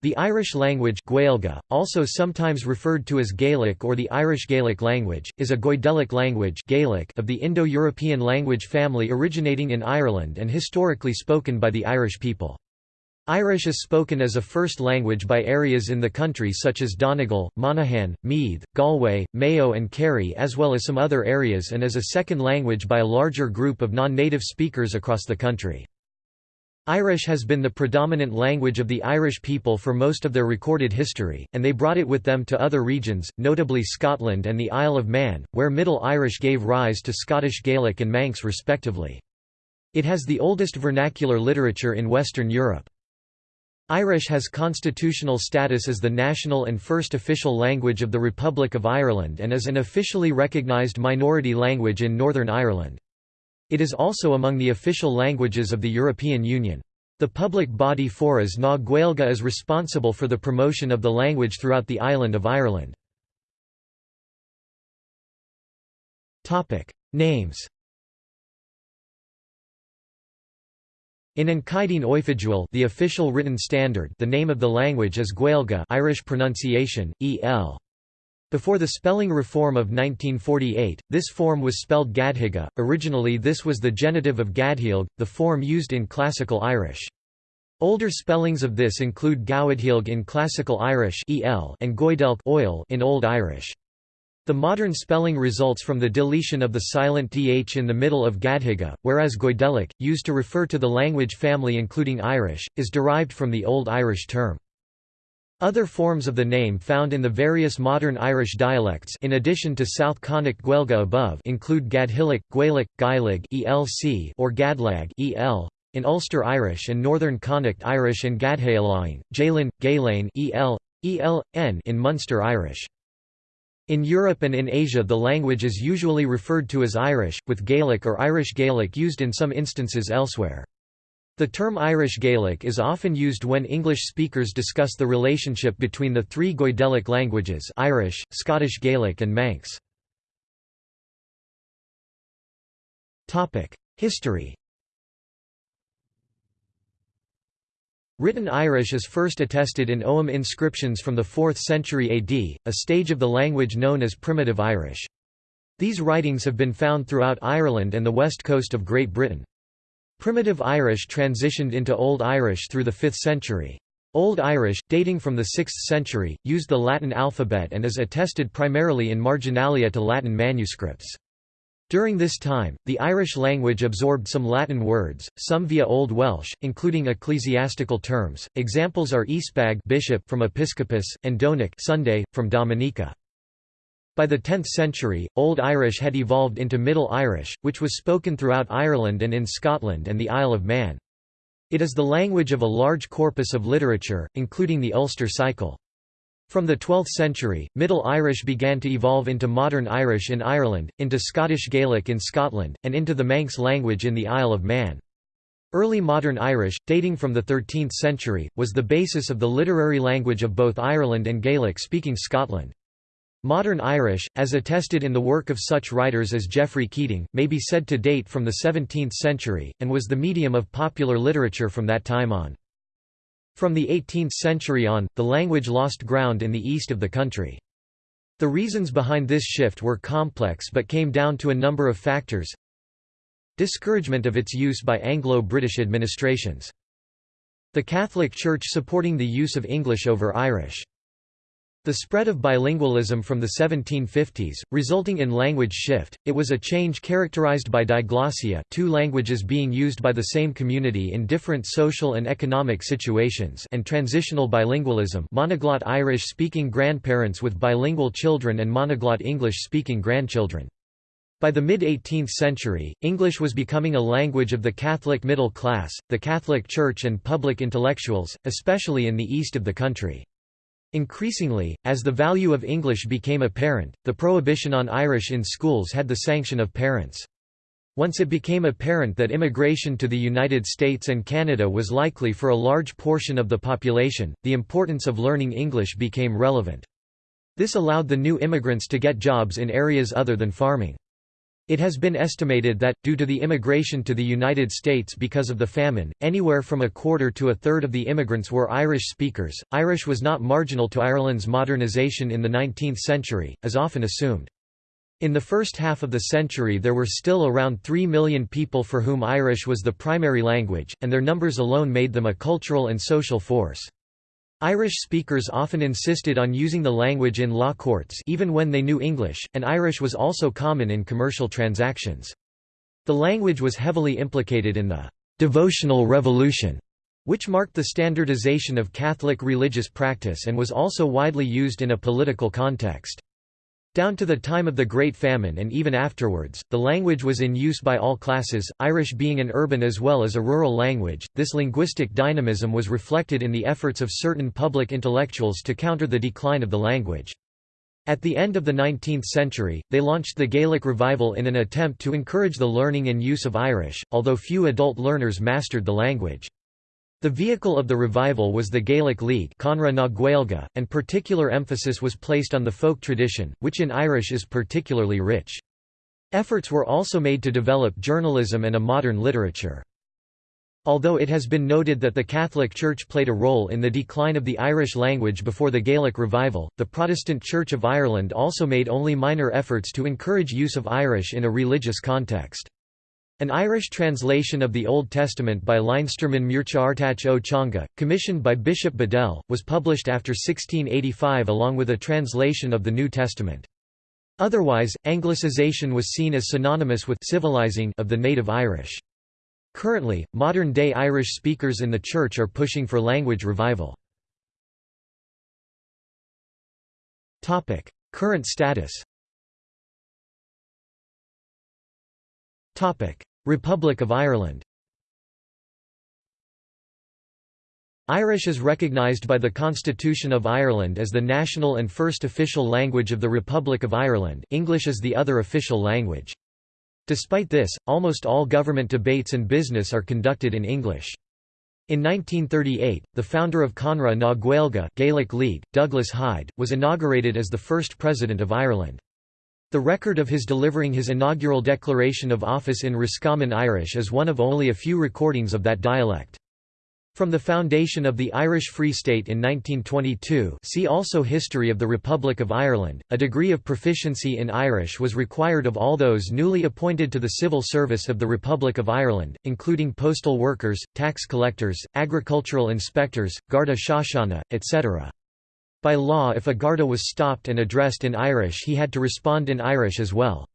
The Irish language Gaeilge, also sometimes referred to as Gaelic or the Irish Gaelic language, is a Goidelic language Gaelic of the Indo-European language family originating in Ireland and historically spoken by the Irish people. Irish is spoken as a first language by areas in the country such as Donegal, Monaghan, Meath, Galway, Mayo and Kerry as well as some other areas and as a second language by a larger group of non-native speakers across the country. Irish has been the predominant language of the Irish people for most of their recorded history, and they brought it with them to other regions, notably Scotland and the Isle of Man, where Middle Irish gave rise to Scottish Gaelic and Manx respectively. It has the oldest vernacular literature in Western Europe. Irish has constitutional status as the national and first official language of the Republic of Ireland and is an officially recognised minority language in Northern Ireland. It is also among the official languages of the European Union. The public body Foras na Gaeilge is responsible for the promotion of the language throughout the island of Ireland. Names In An Oifigiúil the official written standard the name of the language is Gaeilge Irish pronunciation, E.L. Before the spelling reform of 1948, this form was spelled Gadhiga. Originally, this was the genitive of Gadhilg, the form used in Classical Irish. Older spellings of this include Gawadhilg in Classical Irish and Goidelk oil in Old Irish. The modern spelling results from the deletion of the silent dh in the middle of Gadhiga, whereas Goidelic, used to refer to the language family including Irish, is derived from the Old Irish term. Other forms of the name found in the various modern Irish dialects in addition to South Connacht Gaeilge above include Gadhilic, Gaelic, Gaelig ELC or Gadlag EL, in Ulster Irish and Northern Connacht Irish and Gadhaelaing, Jalin, Galen EL, ELN in Munster Irish. In Europe and in Asia the language is usually referred to as Irish, with Gaelic or Irish Gaelic used in some instances elsewhere. The term Irish Gaelic is often used when English speakers discuss the relationship between the three Goidelic languages Irish, Scottish Gaelic and Manx. History Written Irish is first attested in Ogham inscriptions from the 4th century AD, a stage of the language known as Primitive Irish. These writings have been found throughout Ireland and the west coast of Great Britain. Primitive Irish transitioned into Old Irish through the 5th century. Old Irish, dating from the 6th century, used the Latin alphabet and is attested primarily in marginalia to Latin manuscripts. During this time, the Irish language absorbed some Latin words, some via Old Welsh, including ecclesiastical terms. Examples are Eastbag bishop from Episcopus and Donic Sunday from Dominica. By the 10th century, Old Irish had evolved into Middle Irish, which was spoken throughout Ireland and in Scotland and the Isle of Man. It is the language of a large corpus of literature, including the Ulster cycle. From the 12th century, Middle Irish began to evolve into Modern Irish in Ireland, into Scottish Gaelic in Scotland, and into the Manx language in the Isle of Man. Early Modern Irish, dating from the 13th century, was the basis of the literary language of both Ireland and Gaelic-speaking Scotland. Modern Irish, as attested in the work of such writers as Geoffrey Keating, may be said to date from the 17th century, and was the medium of popular literature from that time on. From the 18th century on, the language lost ground in the east of the country. The reasons behind this shift were complex but came down to a number of factors. Discouragement of its use by Anglo-British administrations. The Catholic Church supporting the use of English over Irish. The spread of bilingualism from the 1750s, resulting in language shift, it was a change characterized by diglossia two languages being used by the same community in different social and economic situations and transitional bilingualism monoglot Irish-speaking grandparents with bilingual children and monoglot English-speaking grandchildren. By the mid-18th century, English was becoming a language of the Catholic middle class, the Catholic Church and public intellectuals, especially in the east of the country. Increasingly, as the value of English became apparent, the prohibition on Irish in schools had the sanction of parents. Once it became apparent that immigration to the United States and Canada was likely for a large portion of the population, the importance of learning English became relevant. This allowed the new immigrants to get jobs in areas other than farming. It has been estimated that, due to the immigration to the United States because of the famine, anywhere from a quarter to a third of the immigrants were Irish speakers. Irish was not marginal to Ireland's modernisation in the 19th century, as often assumed. In the first half of the century there were still around 3 million people for whom Irish was the primary language, and their numbers alone made them a cultural and social force. Irish speakers often insisted on using the language in law courts even when they knew English, and Irish was also common in commercial transactions. The language was heavily implicated in the «devotional revolution», which marked the standardization of Catholic religious practice and was also widely used in a political context. Down to the time of the Great Famine and even afterwards, the language was in use by all classes, Irish being an urban as well as a rural language. This linguistic dynamism was reflected in the efforts of certain public intellectuals to counter the decline of the language. At the end of the 19th century, they launched the Gaelic Revival in an attempt to encourage the learning and use of Irish, although few adult learners mastered the language. The vehicle of the revival was the Gaelic League and particular emphasis was placed on the folk tradition, which in Irish is particularly rich. Efforts were also made to develop journalism and a modern literature. Although it has been noted that the Catholic Church played a role in the decline of the Irish language before the Gaelic revival, the Protestant Church of Ireland also made only minor efforts to encourage use of Irish in a religious context. An Irish translation of the Old Testament by Leinsterman Muircheartacht ó Teanga, commissioned by Bishop Bedell, was published after 1685 along with a translation of the New Testament. Otherwise, Anglicization was seen as synonymous with civilizing of the native Irish. Currently, modern-day Irish speakers in the Church are pushing for language revival. Current status Republic of Ireland Irish is recognised by the Constitution of Ireland as the national and first official language of the Republic of Ireland English is the other official language. Despite this, almost all government debates and business are conducted in English. In 1938, the founder of Conradh na Gaeilge Gaelic League, Douglas Hyde, was inaugurated as the first president of Ireland. The record of his delivering his inaugural declaration of office in Roscommon Irish is one of only a few recordings of that dialect. From the foundation of the Irish Free State in 1922 see also History of the Republic of Ireland, a degree of proficiency in Irish was required of all those newly appointed to the civil service of the Republic of Ireland, including postal workers, tax collectors, agricultural inspectors, Garda Síochána, etc. By law if a Garda was stopped and addressed in Irish he had to respond in Irish as well.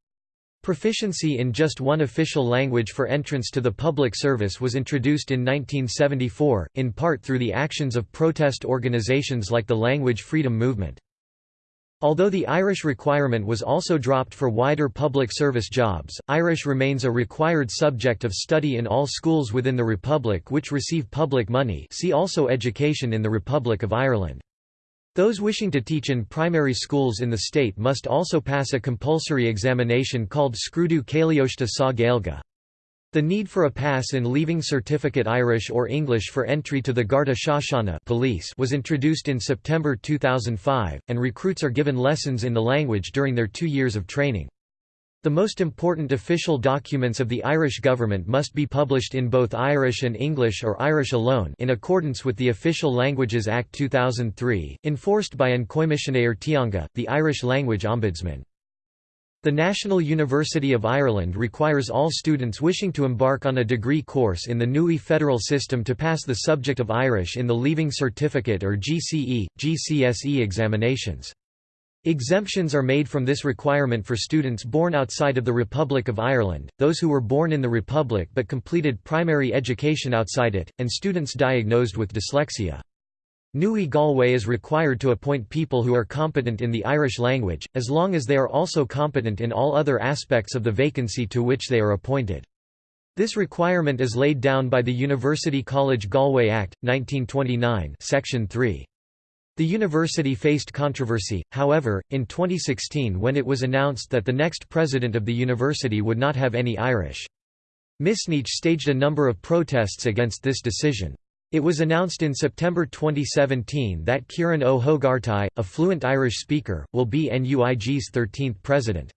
Proficiency in just one official language for entrance to the public service was introduced in 1974, in part through the actions of protest organisations like the Language Freedom Movement. Although the Irish requirement was also dropped for wider public service jobs, Irish remains a required subject of study in all schools within the Republic which receive public money see also Education in the Republic of Ireland. Those wishing to teach in primary schools in the state must also pass a compulsory examination called Scrúdú Cailíochta sa Gaeilge. The need for a pass in Leaving Certificate Irish or English for entry to the Garda Síochána police was introduced in September 2005, and recruits are given lessons in the language during their two years of training. The most important official documents of the Irish government must be published in both Irish and English or Irish alone in accordance with the Official Languages Act 2003, enforced by An Coimisinéir Teanga, the Irish language ombudsman. The National University of Ireland requires all students wishing to embark on a degree course in the NUI federal system to pass the subject of Irish in the Leaving Certificate or GCE, GCSE examinations. Exemptions are made from this requirement for students born outside of the Republic of Ireland, those who were born in the Republic but completed primary education outside it, and students diagnosed with dyslexia. NUI Galway is required to appoint people who are competent in the Irish language, as long as they are also competent in all other aspects of the vacancy to which they are appointed. This requirement is laid down by the University College Galway Act, 1929 Section 3. The university faced controversy, however, in 2016 when it was announced that the next president of the university would not have any Irish. Misneach staged a number of protests against this decision. It was announced in September 2017 that Ciarán Ó hÓgartaigh, a fluent Irish speaker, will be NUIG's 13th president.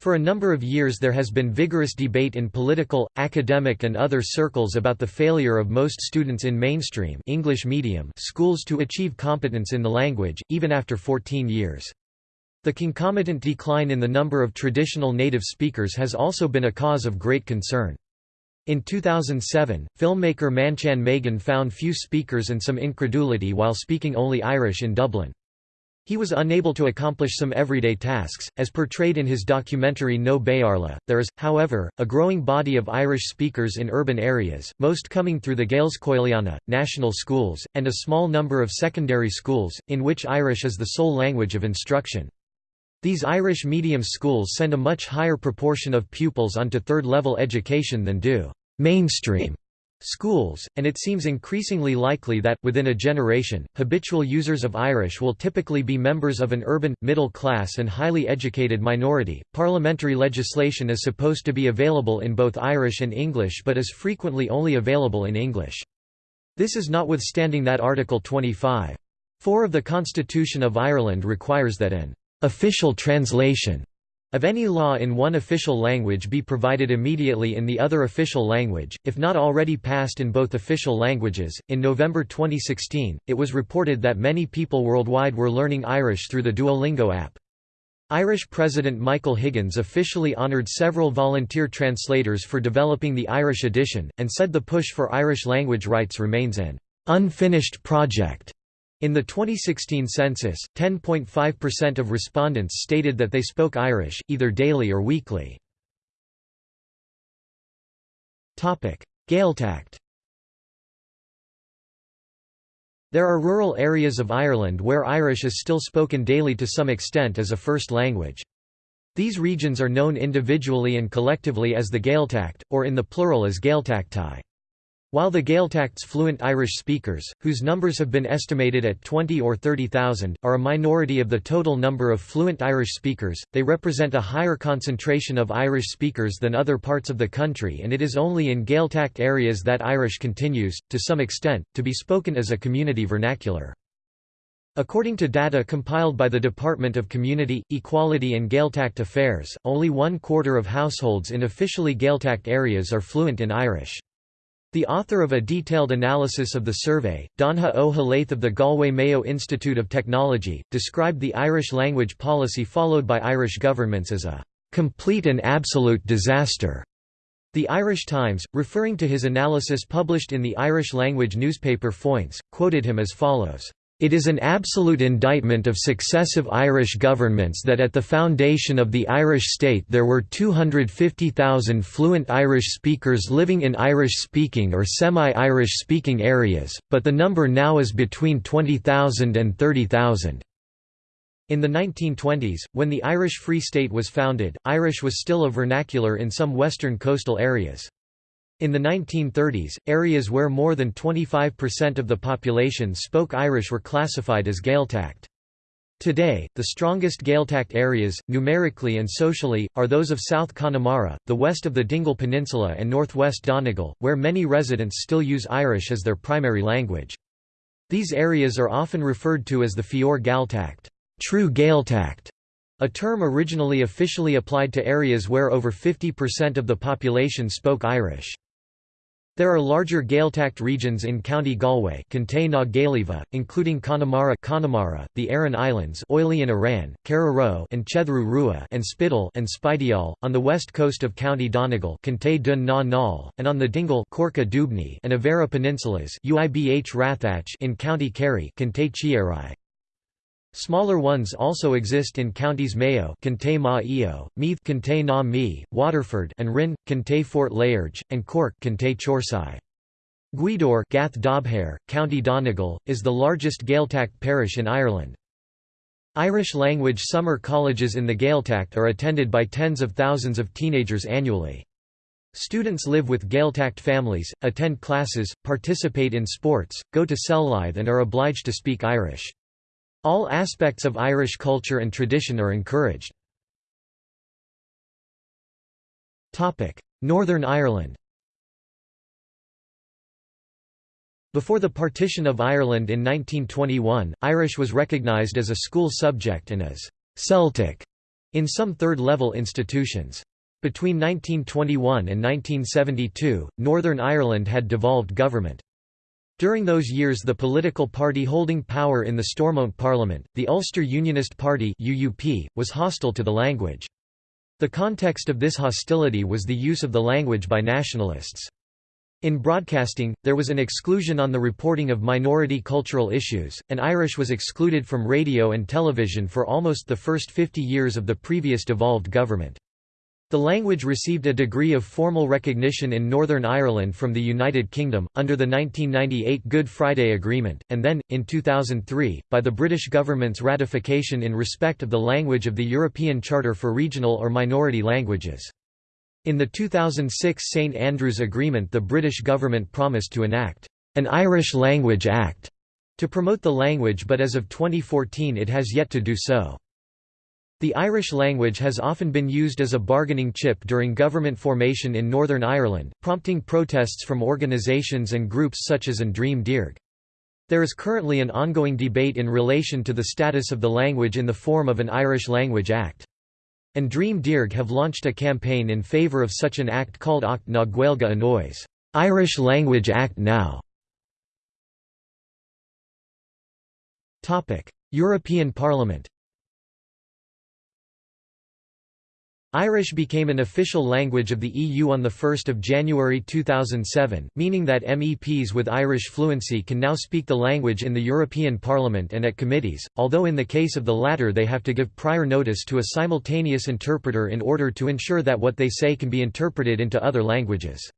For a number of years there has been vigorous debate in political, academic and other circles about the failure of most students in mainstream English medium schools to achieve competence in the language, even after 14 years. The concomitant decline in the number of traditional native speakers has also been a cause of great concern. In 2007, filmmaker Manchán Magan found few speakers and some incredulity while speaking only Irish in Dublin. He was unable to accomplish some everyday tasks, as portrayed in his documentary No Béarla. There is, however, a growing body of Irish speakers in urban areas, most coming through the Gaelscoileanna, national schools, and a small number of secondary schools, in which Irish is the sole language of instruction. These Irish medium schools send a much higher proportion of pupils onto third-level education than do mainstream schools, and it seems increasingly likely that, within a generation, habitual users of Irish will typically be members of an urban, middle class, and highly educated minority. Parliamentary legislation is supposed to be available in both Irish and English but is frequently only available in English. This is notwithstanding that Article 25. 4 of the Constitution of Ireland requires that an official translation of any law in one official language be provided immediately in the other official language, if not already passed in both official languages. In November 2016, it was reported that many people worldwide were learning Irish through the Duolingo app. Irish President Michael Higgins officially honoured several volunteer translators for developing the Irish edition, and said the push for Irish language rights remains an unfinished project. In the 2016 census, 10.5% of respondents stated that they spoke Irish, either daily or weekly. Gaeltacht There are rural areas of Ireland where Irish is still spoken daily to some extent as a first language. These regions are known individually and collectively as the Gaeltacht, or in the plural as Gaeltachtaí. While the Gaeltacht's fluent Irish speakers, whose numbers have been estimated at 20 or 30,000, are a minority of the total number of fluent Irish speakers, they represent a higher concentration of Irish speakers than other parts of the country and it is only in Gaeltacht areas that Irish continues, to some extent, to be spoken as a community vernacular. According to data compiled by the Department of Community, Equality and Gaeltacht Affairs, only one quarter of households in officially Gaeltacht areas are fluent in Irish. The author of a detailed analysis of the survey, Donncha Ó hÉallaithe of the Galway Mayo Institute of Technology, described the Irish language policy followed by Irish governments as a complete and absolute disaster. The Irish Times, referring to his analysis published in the Irish language newspaper Foinse, quoted him as follows. It is an absolute indictment of successive Irish governments that at the foundation of the Irish state there were 250,000 fluent Irish speakers living in Irish-speaking or semi-Irish speaking areas, but the number now is between 20,000 and 30,000. In the 1920s, when the Irish Free State was founded, Irish was still a vernacular in some western coastal areas. In the 1930s, areas where more than 25% of the population spoke Irish were classified as Gaeltacht. Today, the strongest Gaeltacht areas, numerically and socially, are those of South Connemara, the west of the Dingle Peninsula and northwest Donegal, where many residents still use Irish as their primary language. These areas are often referred to as the Fior Gaeltacht true Gaeltacht", a term originally officially applied to areas where over 50% of the population spoke Irish. There are larger Gaeltacht regions in County Galway including Connemara Connemara, the Aran Islands Oily and Aran, Carraroe and Chethru Rua and Spittal and Spideal, on the west coast of County Donegal Dun na Nall, and on the Dingle Corca Dhuibhne and Avera Peninsulas Uibh Rathach in County Kerry Smaller ones also exist in counties Mayo Meath na Me, Waterford and Rin, Fort Lairge, and Cork Cantay Chorsey. Gweedore Gaoth Dobhair, County Donegal, is the largest Gaeltacht parish in Ireland. Irish-language summer colleges in the Gaeltacht are attended by tens of thousands of teenagers annually. Students live with Gaeltacht families, attend classes, participate in sports, go to Cellithe and are obliged to speak Irish. All aspects of Irish culture and tradition are encouraged. Northern Ireland Before the partition of Ireland in 1921, Irish was recognised as a school subject and as «Celtic» in some third-level institutions. Between 1921 and 1972, Northern Ireland had devolved government. During those years the political party holding power in the Stormont Parliament, the Ulster Unionist Party UUP, was hostile to the language. The context of this hostility was the use of the language by nationalists. In broadcasting, there was an exclusion on the reporting of minority cultural issues, and Irish was excluded from radio and television for almost the first 50 years of the previous devolved government. The language received a degree of formal recognition in Northern Ireland from the United Kingdom, under the 1998 Good Friday Agreement, and then, in 2003, by the British government's ratification in respect of the language of the European Charter for Regional or Minority Languages. In the 2006 St Andrews Agreement the British government promised to enact an Irish Language Act to promote the language but as of 2014 it has yet to do so. The Irish language has often been used as a bargaining chip during government formation in Northern Ireland, prompting protests from organisations and groups such as An Dream Dearg. There is currently an ongoing debate in relation to the status of the language in the form of an Irish Language Act. An Dream Dearg have launched a campaign in favour of such an act called Acht na Gaeilge Anois Irish Language Act Now. European Parliament Irish became an official language of the EU on 1 January 2007, meaning that MEPs with Irish fluency can now speak the language in the European Parliament and at committees, although in the case of the latter they have to give prior notice to a simultaneous interpreter in order to ensure that what they say can be interpreted into other languages.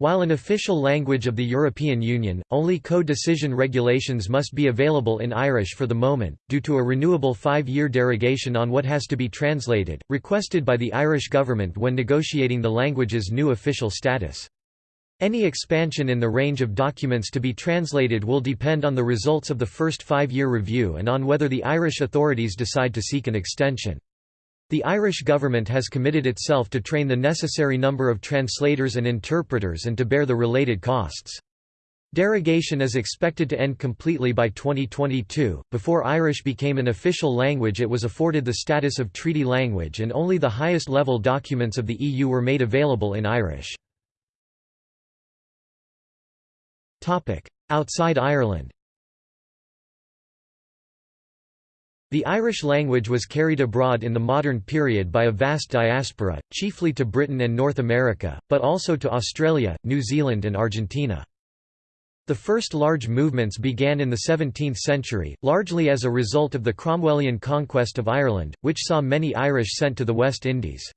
While an official language of the European Union, only co-decision regulations must be available in Irish for the moment, due to a renewable five-year derogation on what has to be translated, requested by the Irish government when negotiating the language's new official status. Any expansion in the range of documents to be translated will depend on the results of the first five-year review and on whether the Irish authorities decide to seek an extension. The Irish government has committed itself to train the necessary number of translators and interpreters and to bear the related costs. Derogation is expected to end completely by 2022. Before Irish became an official language, it was afforded the status of treaty language, and only the highest level documents of the EU were made available in Irish. Outside Ireland The Irish language was carried abroad in the modern period by a vast diaspora, chiefly to Britain and North America, but also to Australia, New Zealand and Argentina. The first large movements began in the 17th century, largely as a result of the Cromwellian conquest of Ireland, which saw many Irish sent to the West Indies.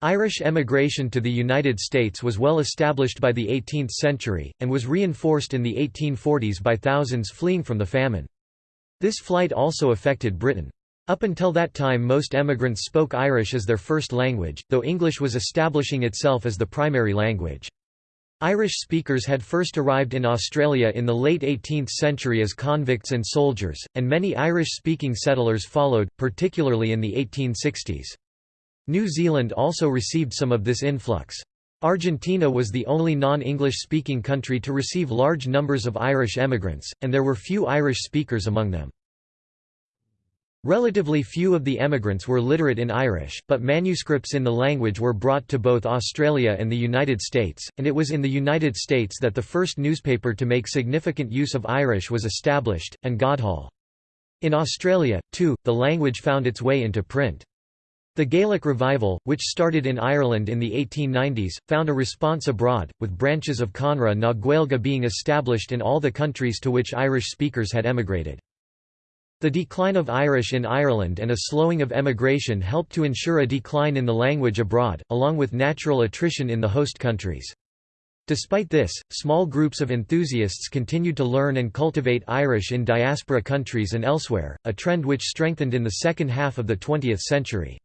Irish emigration to the United States was well established by the 18th century, and was reinforced in the 1840s by thousands fleeing from the famine. This flight also affected Britain. Up until that time most emigrants spoke Irish as their first language, though English was establishing itself as the primary language. Irish speakers had first arrived in Australia in the late 18th century as convicts and soldiers, and many Irish-speaking settlers followed, particularly in the 1860s. New Zealand also received some of this influx. Argentina was the only non-English-speaking country to receive large numbers of Irish emigrants, and there were few Irish speakers among them. Relatively few of the emigrants were literate in Irish, but manuscripts in the language were brought to both Australia and the United States, and it was in the United States that the first newspaper to make significant use of Irish was established, and Godhall. In Australia, too, the language found its way into print. The Gaelic revival, which started in Ireland in the 1890s, found a response abroad, with branches of Conradh na Gaeilge being established in all the countries to which Irish speakers had emigrated. The decline of Irish in Ireland and a slowing of emigration helped to ensure a decline in the language abroad, along with natural attrition in the host countries. Despite this, small groups of enthusiasts continued to learn and cultivate Irish in diaspora countries and elsewhere, a trend which strengthened in the second half of the 20th century.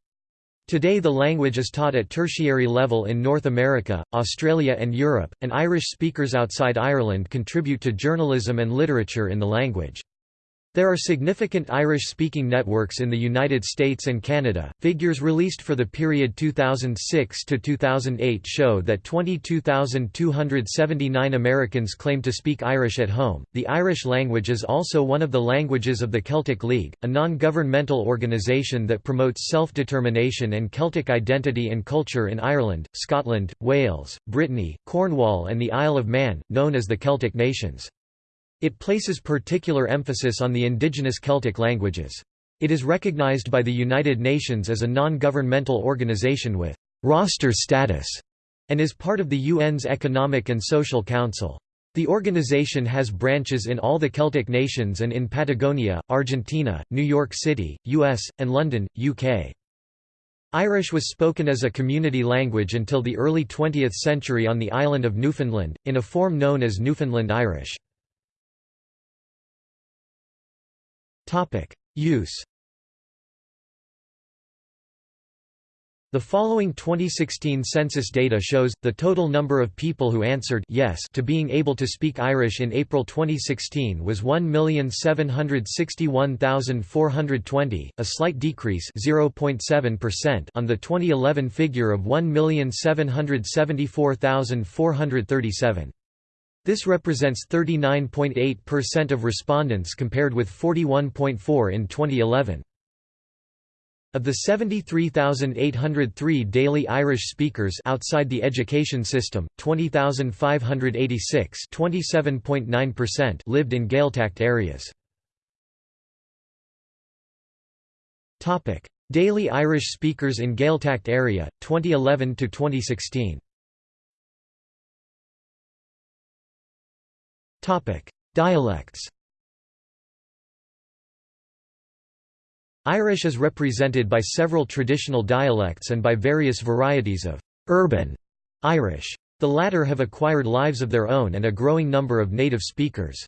Today the language is taught at tertiary level in North America, Australia and Europe, and Irish speakers outside Ireland contribute to journalism and literature in the language. There are significant Irish-speaking networks in the United States and Canada. Figures released for the period 2006 to 2008 show that 22,279 Americans claim to speak Irish at home. The Irish language is also one of the languages of the Celtic League, a non-governmental organization that promotes self-determination and Celtic identity and culture in Ireland, Scotland, Wales, Brittany, Cornwall and the Isle of Man, known as the Celtic Nations. It places particular emphasis on the indigenous Celtic languages. It is recognized by the United Nations as a non-governmental organization with «roster status» and is part of the UN's Economic and Social Council. The organization has branches in all the Celtic nations and in Patagonia, Argentina, New York City, US, and London, UK. Irish was spoken as a community language until the early 20th century on the island of Newfoundland, in a form known as Newfoundland Irish. Use The following 2016 census data shows, the total number of people who answered yes to being able to speak Irish in April 2016 was 1,761,420, a slight decrease on the 2011 figure of 1,774,437. This represents 39.8% of respondents compared with 41.4 in 2011. Of the 73,803 daily Irish speakers outside the education system, 20,586 lived in Gaeltacht areas. Daily Irish speakers in Gaeltacht area, 2011 to 2016. Dialects Irish is represented by several traditional dialects and by various varieties of «urban» Irish. The latter have acquired lives of their own and a growing number of native speakers.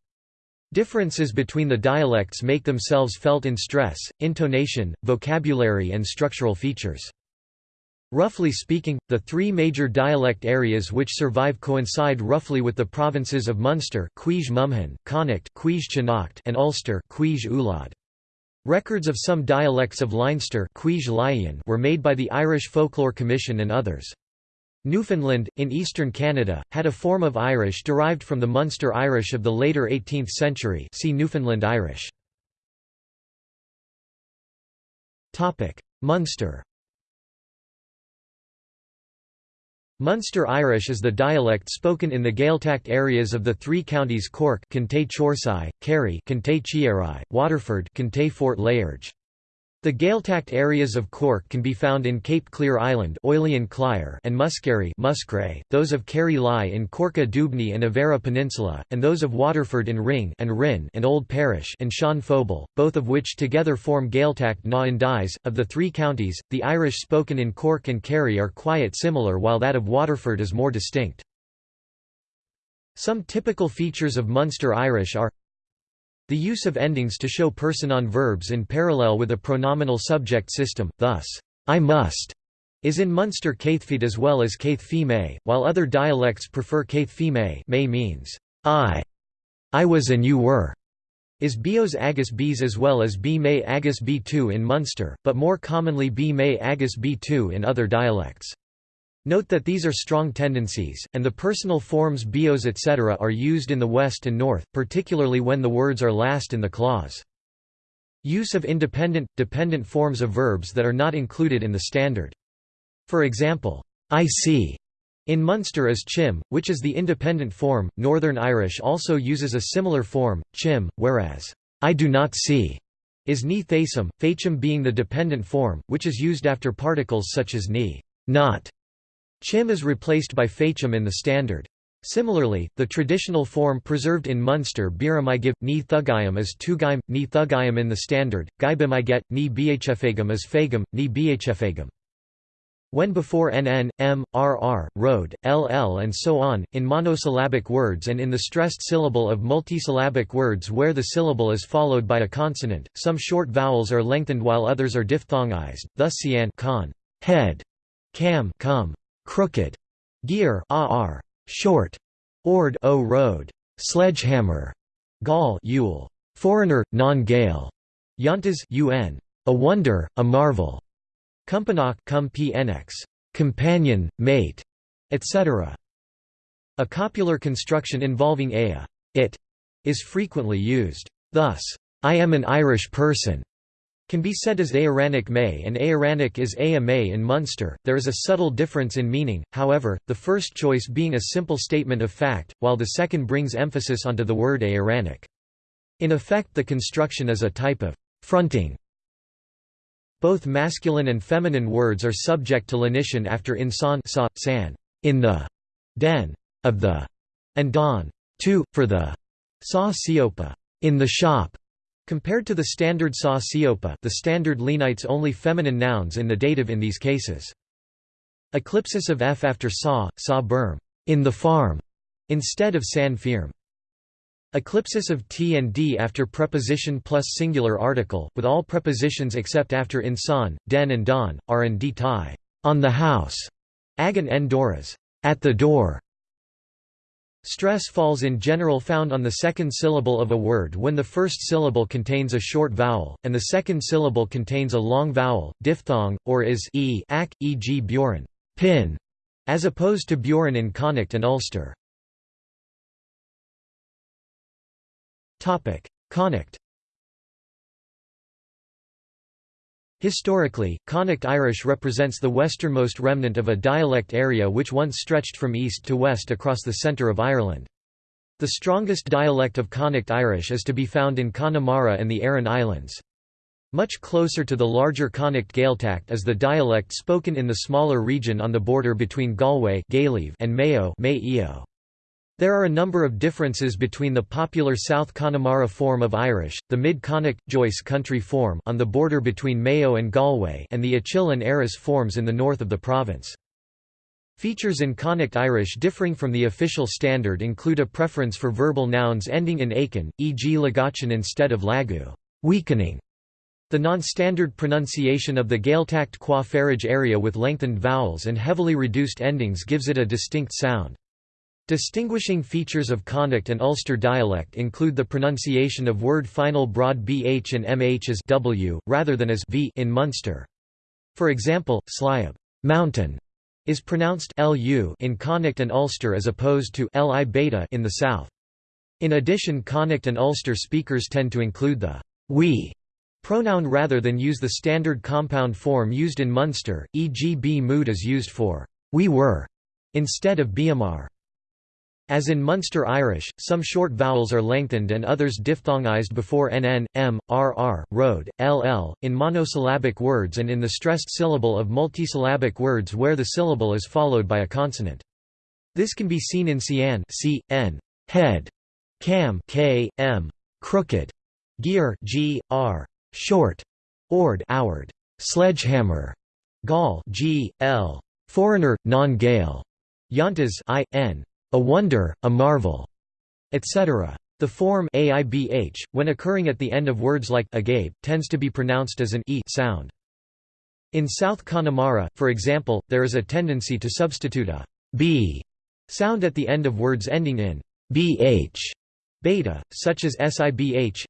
Differences between the dialects make themselves felt in stress, intonation, vocabulary and structural features. Roughly speaking, the three major dialect areas which survive coincide roughly with the provinces of Munster Connacht and Ulster Records of some dialects of Leinster were made by the Irish Folklore Commission and others. Newfoundland, in eastern Canada, had a form of Irish derived from the Munster Irish of the later 18th century see Newfoundland Irish. Munster Munster Irish is the dialect spoken in the Gaeltacht areas of the three counties Cork Kerry Waterford Fort Layarge. The Gaeltacht areas of Cork can be found in Cape Clear Island and Muskerry Muscray, those of Kerry lie in Corca Dhuibhne and Avera Peninsula, and those of Waterford in Ring and Rin and Old Parish and Sean Fobel, both of which together form Gaeltacht na nDéise. Of the three counties, the Irish spoken in Cork and Kerry are quite similar while that of Waterford is more distinct. Some typical features of Munster Irish are the use of endings to show person-on verbs in parallel with a pronominal subject system, thus, I must, is in Munster Caithfeed as well as Caithfee May, while other dialects prefer Caithfee May means, I. I was and you were, is Bios agus Bs as well as B May agus B2 in Munster, but more commonly B May agus B2 in other dialects. Note that these are strong tendencies, and the personal forms bios etc. are used in the West and North, particularly when the words are last in the clause. Use of independent, dependent forms of verbs that are not included in the standard. For example, I see in Munster is chim, which is the independent form. Northern Irish also uses a similar form, chim, whereas I do not see is ni thasum, fachum being the dependent form, which is used after particles such as ni, not, Chim is replaced by Fachum in the standard. Similarly, the traditional form preserved in Munster Biramigib, ni Thugayim is Tugayim, ni Thugayim in the standard, Gaibimiget, ni Bhfagum is Fagum, ni Bhfagum. When before NN, M, RR, Road, LL and so on, in monosyllabic words and in the stressed syllable of multisyllabic words where the syllable is followed by a consonant, some short vowels are lengthened while others are diphthongized, thus cian con, head, cam come, crooked, gear ar, short, ord o road, sledgehammer, gall yule. foreigner, non-Gael, Yantas un, a wonder, a marvel, Kumpanach cum pnx, companion, mate, etc. A copular construction involving a it, is frequently used. Thus, I am an Irish person can be said as Aaronic May and Aaronic is Ea May in Munster. There is a subtle difference in meaning, however, the first choice being a simple statement of fact, while the second brings emphasis onto the word Aaronic. In effect the construction is a type of fronting. Both masculine and feminine words are subject to lenition after insan sa, san, in the, den, of the, and don, to, for the, sa siopa, in the shop, Compared to the standard sa siopa the standard lenites only feminine nouns in the dative in these cases. Eclipsis of f after sa, sa berm, in the farm, instead of san firm. Eclipsis of t and d after preposition plus singular article, with all prepositions except after in san, den and don, are and d tie, on the house, agan en doras, at the door, Stress falls in general found on the second syllable of a word when the first syllable contains a short vowel, and the second syllable contains a long vowel, diphthong, or is e ak, e.g. Bjorn pin, as opposed to Bjorn in Connacht and Ulster. Connacht Historically, Connacht Irish represents the westernmost remnant of a dialect area which once stretched from east to west across the centre of Ireland. The strongest dialect of Connacht Irish is to be found in Connemara and the Aran Islands. Much closer to the larger Connacht Gaeltacht is the dialect spoken in the smaller region on the border between Galway and Mayo there are a number of differences between the popular South Connemara form of Irish, the Mid-Connacht, Joyce country form on the border between Mayo and Galway and the Achill and Erris forms in the north of the province. Features in Connacht Irish differing from the official standard include a preference for verbal nouns ending in akin, e.g. lagachan instead of lagu weakening", the non-standard pronunciation of the Gaeltacht qua area with lengthened vowels and heavily reduced endings gives it a distinct sound. Distinguishing features of Connacht and Ulster dialect include the pronunciation of word final broad bh and mh as w, rather than as v in Munster. For example, sliab mountain is pronounced lu in Connacht and Ulster as opposed to li beta in the south. In addition Connacht and Ulster speakers tend to include the we pronoun rather than use the standard compound form used in Munster, e.g. b mood is used for we were instead of biamar. As in Munster Irish, some short vowels are lengthened and others diphthongized before nn, m, rr, road, ll, in monosyllabic words and in the stressed syllable of multisyllabic words where the syllable is followed by a consonant. This can be seen in cian c, n, head, cam k, m, crooked, gear g, r, short, ord outward, sledgehammer, gall g, l, foreigner, non-Gael, yantas i, n, a wonder, a marvel, etc. The form aibh, when occurring at the end of words like agape, tends to be pronounced as an e sound. In South Connemara, for example, there is a tendency to substitute a b sound at the end of words ending in bh beta, such as sibh,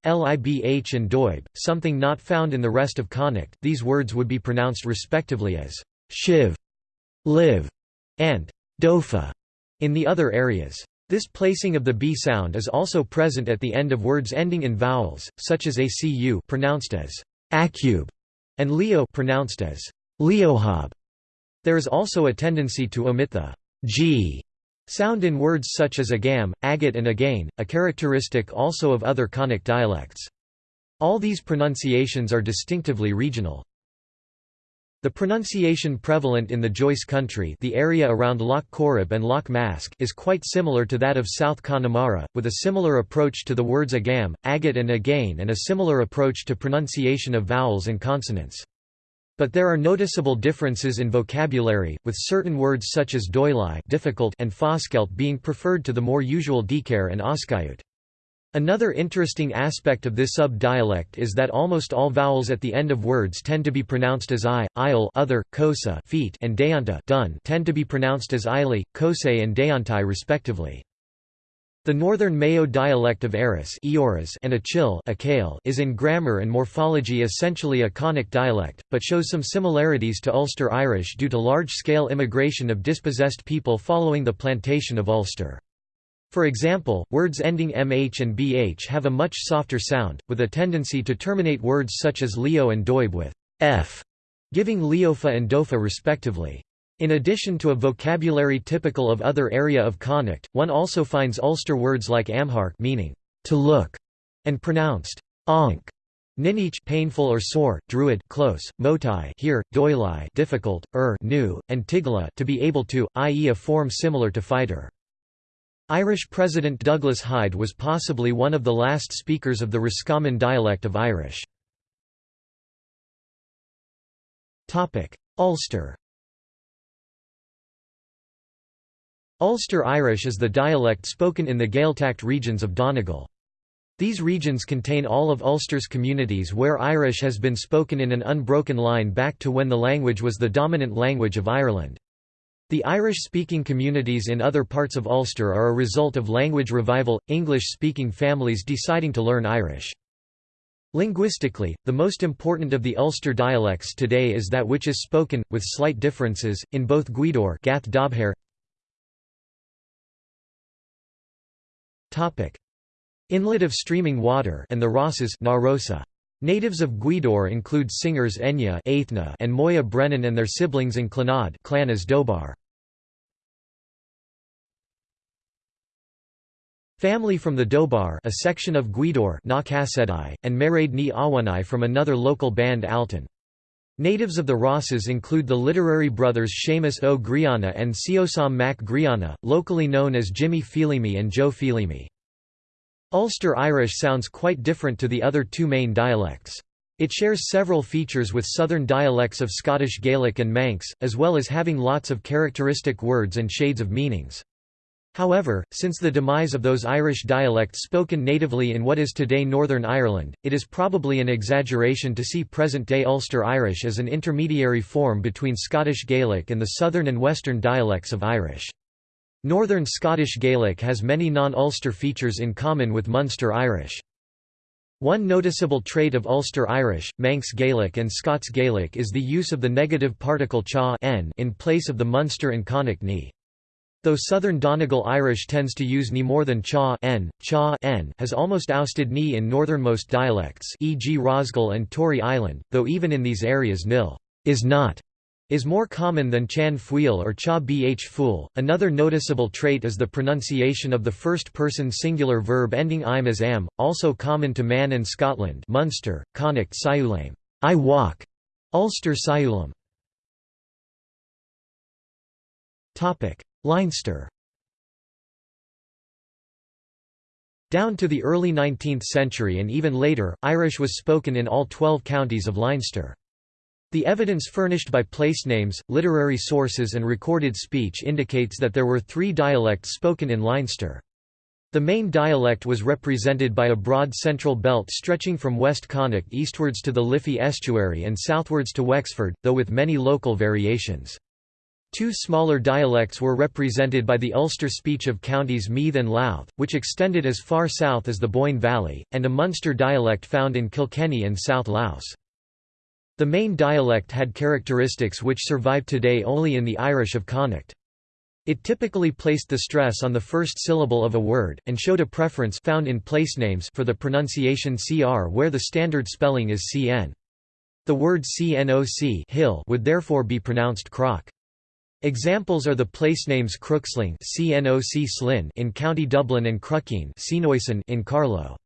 libh and doib, something not found in the rest of Connacht. These words would be pronounced respectively as shiv, live, and dofa. In the other areas. This placing of the b sound is also present at the end of words ending in vowels, such as acu pronounced as acube and leo pronounced as leohob. There is also a tendency to omit the g sound in words such as agam, agate and again, a characteristic also of other Connacht dialects. All these pronunciations are distinctively regional. The pronunciation prevalent in the Joyce country the area around Loch Corrib and Loch Mask is quite similar to that of South Connemara, with a similar approach to the words agam, agate and again and a similar approach to pronunciation of vowels and consonants. But there are noticeable differences in vocabulary, with certain words such as doilai difficult and foskelt being preferred to the more usual dikar and oskayut. Another interesting aspect of this sub-dialect is that almost all vowels at the end of words tend to be pronounced as i, isle other, kosa feet and deonta done tend to be pronounced as ili, kose and deontai respectively. The northern Mayo dialect of Erris and Achill is in grammar and morphology essentially a conic dialect, but shows some similarities to Ulster Irish due to large-scale immigration of dispossessed people following the plantation of Ulster. For example, words ending mh and bh have a much softer sound, with a tendency to terminate words such as leo and doib with f, giving leofa and dofa respectively. In addition to a vocabulary typical of other area of Connacht, one also finds Ulster words like amhark meaning to look and pronounced onk. Ninich painful or sore, druid close, motai here, doilai difficult, er new, and tigla to be able to, i.e. a form similar to fighter. Irish President Douglas Hyde was possibly one of the last speakers of the Roscommon dialect of Irish. Ulster Ulster Irish is the dialect spoken in the Gaeltacht regions of Donegal. These regions contain all of Ulster's communities where Irish has been spoken in an unbroken line back to when the language was the dominant language of Ireland. The Irish-speaking communities in other parts of Ulster are a result of language revival, English-speaking families deciding to learn Irish. Linguistically, the most important of the Ulster dialects today is that which is spoken, with slight differences, in both Gweedore Gaoth Dobhair, Inlet of streaming water and the Rosses Narosa. Natives of Gweedore include singers Enya and Moya Brennan and their siblings in Clannad Clann as Dobhar. Family from the Dobhar a section of Gweedore and Mairéad Ní Mhaonaigh from another local band Altan. Natives of the Rosses include the literary brothers Séamus Ó Grianna and Seosamh Mac Grianna, locally known as Jimmy Feelimy and Joe Feelimy. Ulster Irish sounds quite different to the other two main dialects. It shares several features with southern dialects of Scottish Gaelic and Manx, as well as having lots of characteristic words and shades of meanings. However, since the demise of those Irish dialects spoken natively in what is today Northern Ireland, it is probably an exaggeration to see present-day Ulster Irish as an intermediary form between Scottish Gaelic and the southern and western dialects of Irish. Northern Scottish Gaelic has many non-Ulster features in common with Munster Irish. One noticeable trait of Ulster Irish, Manx Gaelic and Scots Gaelic is the use of the negative particle cha in place of the Munster and Connacht ni. Though Southern Donegal Irish tends to use ni more than cha n, cha n has almost ousted ni in northernmost dialects e.g. Rosguill and Tory Island, though even in these areas nil is not is more common than chan fuil or cha bh fool. Another noticeable trait is the pronunciation of the first-person singular verb ending im as am, also common to Man and Scotland Munster, Connacht Siulame, I walk, Ulster Siulam. Leinster Down to the early 19th century and even later, Irish was spoken in all 12 counties of Leinster. The evidence furnished by place names, literary sources and recorded speech indicates that there were three dialects spoken in Leinster. The main dialect was represented by a broad central belt stretching from West Connacht eastwards to the Liffey estuary and southwards to Wexford, though with many local variations. Two smaller dialects were represented by the Ulster speech of counties Meath and Louth, which extended as far south as the Boyne Valley, and a Munster dialect found in Kilkenny and South Louth. The main dialect had characteristics which survive today only in the Irish of Connacht. It typically placed the stress on the first syllable of a word, and showed a preference found in place names for the pronunciation cr where the standard spelling is cn. The word cnoc hill would therefore be pronounced croc. Examples are the placenames Crooksling in County Dublin and Cruckeen in Carlow.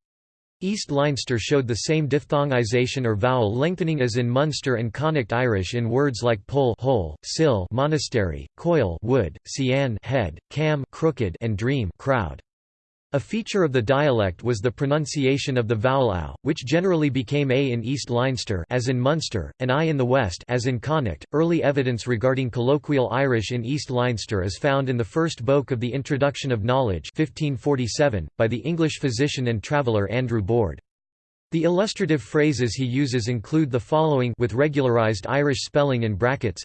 East Leinster showed the same diphthongization or vowel lengthening as in Munster and Connacht Irish in words like pole hole, sill monastery, coil wood, cian head, cam crooked and dream crowd. A feature of the dialect was the pronunciation of the vowel ow, which generally became a in East Leinster as in Munster, and i in the west as in Connacht. Early evidence regarding colloquial Irish in East Leinster is found in the first book of the Introduction of Knowledge 1547, by the English physician and traveller Andrew Boorde. The illustrative phrases he uses include the following with regularized Irish spelling in brackets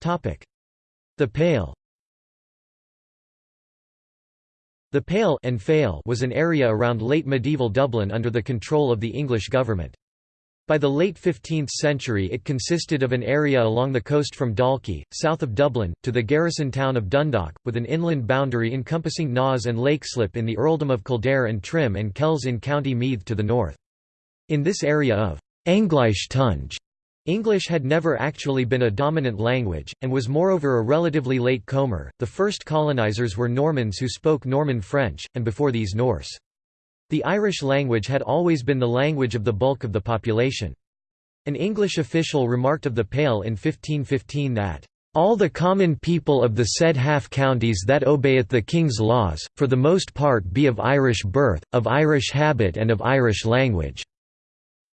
The Pale The Pale and Fale was an area around late medieval Dublin under the control of the English government. By the late 15th century it consisted of an area along the coast from Dalkey, south of Dublin, to the garrison town of Dundalk, with an inland boundary encompassing Naas and Leixlip in the earldom of Kildare and Trim and Kells in County Meath to the north. In this area of Anglish Tunge, English had never actually been a dominant language, and was moreover a relatively late comer. The first colonizers were Normans who spoke Norman French, and before these Norse. The Irish language had always been the language of the bulk of the population. An English official remarked of the Pale in 1515 that, "...all the common people of the said half counties that obeyeth the king's laws, for the most part be of Irish birth, of Irish habit and of Irish language."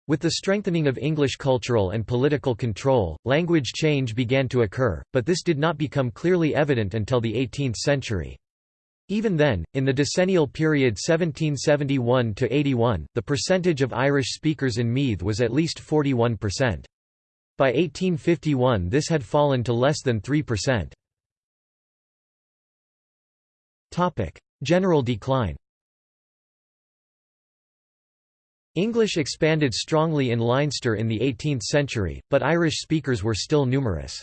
With the strengthening of English cultural and political control, language change began to occur, but this did not become clearly evident until the 18th century. Even then, in the decennial period 1771–81, the percentage of Irish speakers in Meath was at least 41%. By 1851 this had fallen to less than 3%. General decline English expanded strongly in Leinster in the 18th century, but Irish speakers were still numerous.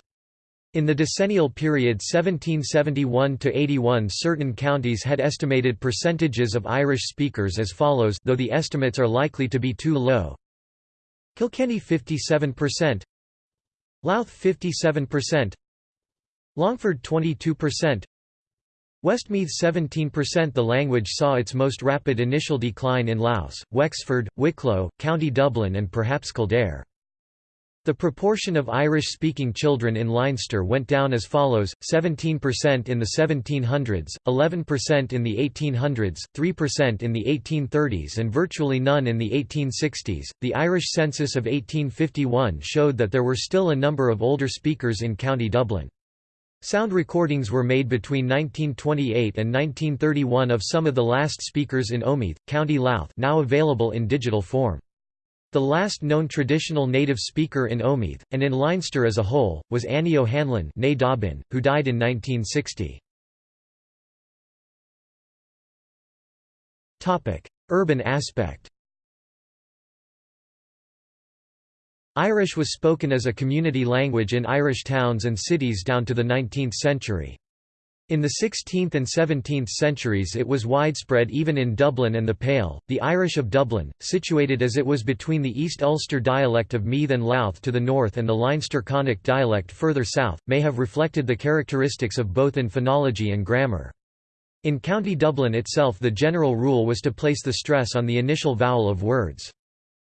In the decennial period 1771–81 certain counties had estimated percentages of Irish speakers as follows though the estimates are likely to be too low. Kilkenny 57%, Louth 57%, Longford 22%, Westmeath 17% The language saw its most rapid initial decline in Louth, Wexford, Wicklow, County Dublin and perhaps Kildare. The proportion of Irish-speaking children in Leinster went down as follows, 17% in the 1700s, 11% in the 1800s, 3% in the 1830s and virtually none in the 1860s. The Irish census of 1851 showed that there were still a number of older speakers in County Dublin. Sound recordings were made between 1928 and 1931 of some of the last speakers in Omeath, County Louth now available in digital form. The last known traditional native speaker in Omeath, and in Leinster as a whole, was Annie O'Hanlon who died in 1960. Urban aspect Irish was spoken as a community language in Irish towns and cities down to the 19th century. In the 16th and 17th centuries it was widespread even in Dublin and the Pale. The Irish of Dublin, situated as it was between the East Ulster dialect of Meath and Louth to the north and the Leinster Connacht dialect further south, may have reflected the characteristics of both in phonology and grammar. In County Dublin itself the general rule was to place the stress on the initial vowel of words.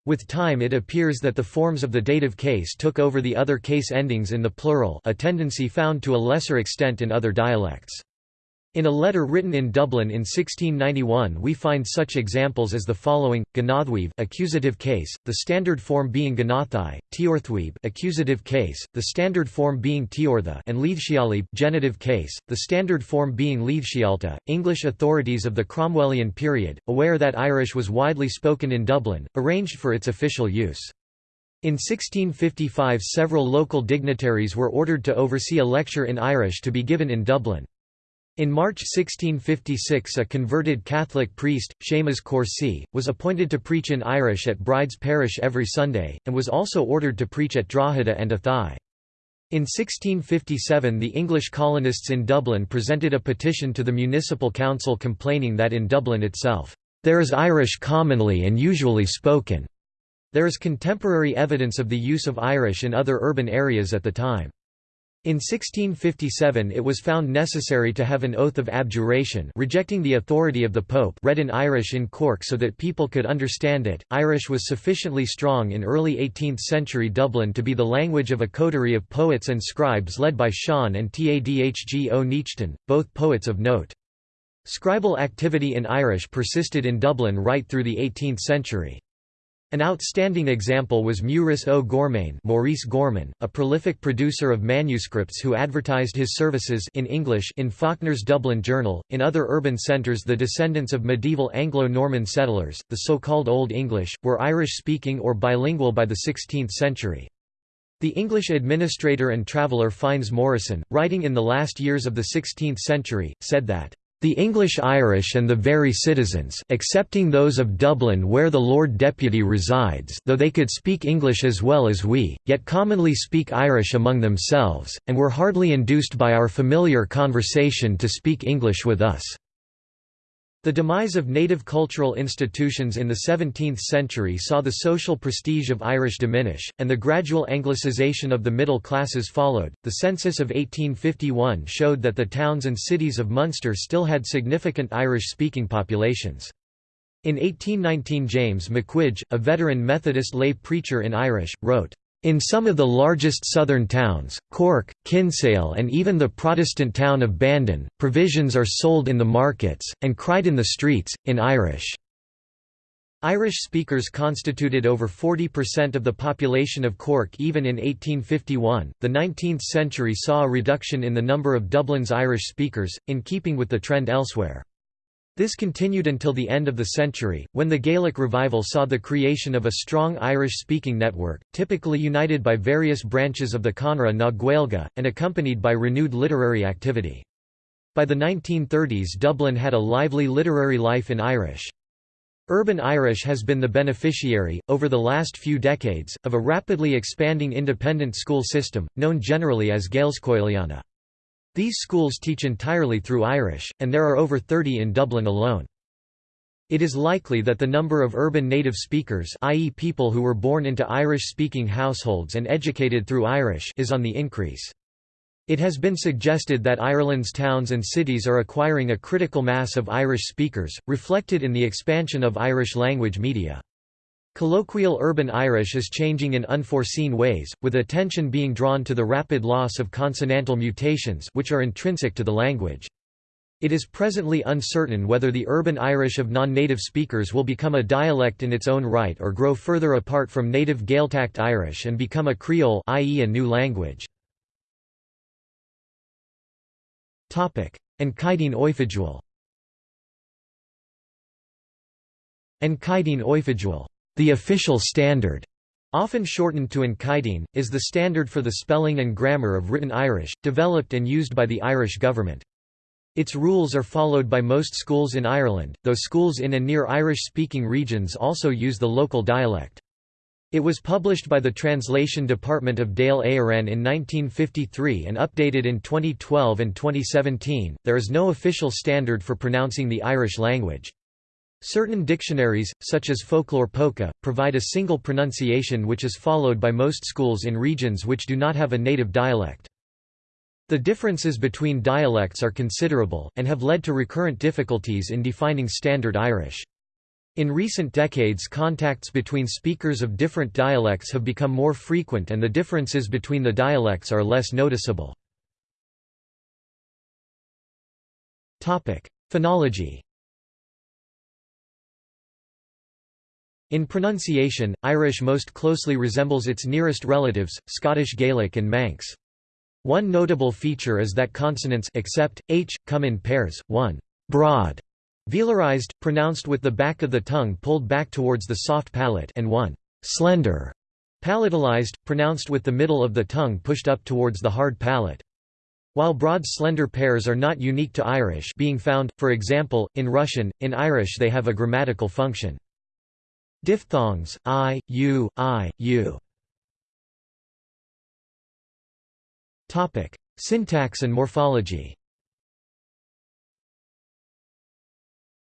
With time it appears that the forms of the dative case took over the other case endings in the plural a tendency found to a lesser extent in other dialects. In a letter written in Dublin in 1691 we find such examples as the following, Ganathweeb accusative case, the standard form being Ganathai, Tiorthweeb accusative case, the standard form being Tiortha and Leithshialib genitive case, the standard form being Leithshialta. English authorities of the Cromwellian period, aware that Irish was widely spoken in Dublin, arranged for its official use. In 1655 several local dignitaries were ordered to oversee a lecture in Irish to be given in Dublin. In March 1656 a converted Catholic priest, Seamus Corsi, was appointed to preach in Irish at Bride's Parish every Sunday, and was also ordered to preach at Drogheda and Athy. In 1657 the English colonists in Dublin presented a petition to the municipal council complaining that in Dublin itself, "...there is Irish commonly and usually spoken." There is contemporary evidence of the use of Irish in other urban areas at the time. In 1657 it was found necessary to have an oath of abjuration rejecting the authority of the Pope read in Irish in Cork so that people could understand it. Irish was sufficiently strong in early 18th century Dublin to be the language of a coterie of poets and scribes led by Sean and Tadhg Ó Neachtain, both poets of note. Scribal activity in Irish persisted in Dublin right through the 18th century. An outstanding example was Maurice O'Gormain Maurice Gorman, a prolific producer of manuscripts who advertised his services in English in Faulkner's Dublin Journal. In other urban centres the descendants of medieval Anglo-Norman settlers, the so-called Old English, were Irish-speaking or bilingual by the 16th century. The English administrator and traveller Fynes Moryson, writing in the last years of the 16th century, said that The English Irish and the very citizens excepting those of Dublin where the Lord Deputy resides though they could speak English as well as we, yet commonly speak Irish among themselves, and were hardly induced by our familiar conversation to speak English with us." The demise of native cultural institutions in the 17th century saw the social prestige of Irish diminish, and the gradual Anglicization of the middle classes followed. The census of 1851 showed that the towns and cities of Munster still had significant Irish speaking populations. In 1819, James McQuige, a veteran Methodist lay preacher in Irish, wrote, in some of the largest southern towns, Cork, Kinsale and even the Protestant town of Bandon, provisions are sold in the markets, and cried in the streets, in Irish. Irish speakers constituted over 40% of the population of Cork even in 1851. The 19th century saw a reduction in the number of Dublin's Irish speakers, in keeping with the trend elsewhere. This continued until the end of the century, when the Gaelic revival saw the creation of a strong Irish-speaking network, typically united by various branches of the Conradh na Gaeilge, and accompanied by renewed literary activity. By the 1930s Dublin had a lively literary life in Irish. Urban Irish has been the beneficiary, over the last few decades, of a rapidly expanding independent school system, known generally as Gaelscoileanna. These schools teach entirely through Irish, and there are over 30 in Dublin alone. It is likely that the number of urban native speakers i.e. people who were born into Irish-speaking households and educated through Irish is on the increase. It has been suggested that Ireland's towns and cities are acquiring a critical mass of Irish speakers, reflected in the expansion of Irish language media. Colloquial urban Irish is changing in unforeseen ways, with attention being drawn to the rapid loss of consonantal mutations which are intrinsic to the language. It is presently uncertain whether the urban Irish of non-native speakers will become a dialect in its own right or grow further apart from native Gaeltacht Irish and become a Creole i.e. a new language. An Caighdeán Oifigiúil An Caighdeán Oifigiúil the official standard, often shortened to An Caighdeán, is the standard for the spelling and grammar of written Irish, developed and used by the Irish government. Its rules are followed by most schools in Ireland, though schools in and near Irish-speaking regions also use the local dialect. It was published by the Translation Department of Dáil Éireann in 1953 and updated in 2012 and 2017. There is no official standard for pronouncing the Irish language. Certain dictionaries, such as Foclóir Póca, provide a single pronunciation which is followed by most schools in regions which do not have a native dialect. The differences between dialects are considerable, and have led to recurrent difficulties in defining Standard Irish. In recent decades contacts between speakers of different dialects have become more frequent and the differences between the dialects are less noticeable. Phonology In pronunciation, Irish most closely resembles its nearest relatives, Scottish Gaelic and Manx. One notable feature is that consonants except, h, come in pairs, one broad, velarized, pronounced with the back of the tongue pulled back towards the soft palate and one slender, palatalized, pronounced with the middle of the tongue pushed up towards the hard palate. While broad slender pairs are not unique to Irish being found, for example, in Russian, in Irish they have a grammatical function. Diphthongs, i, u, i, u. Topic: Syntax and morphology.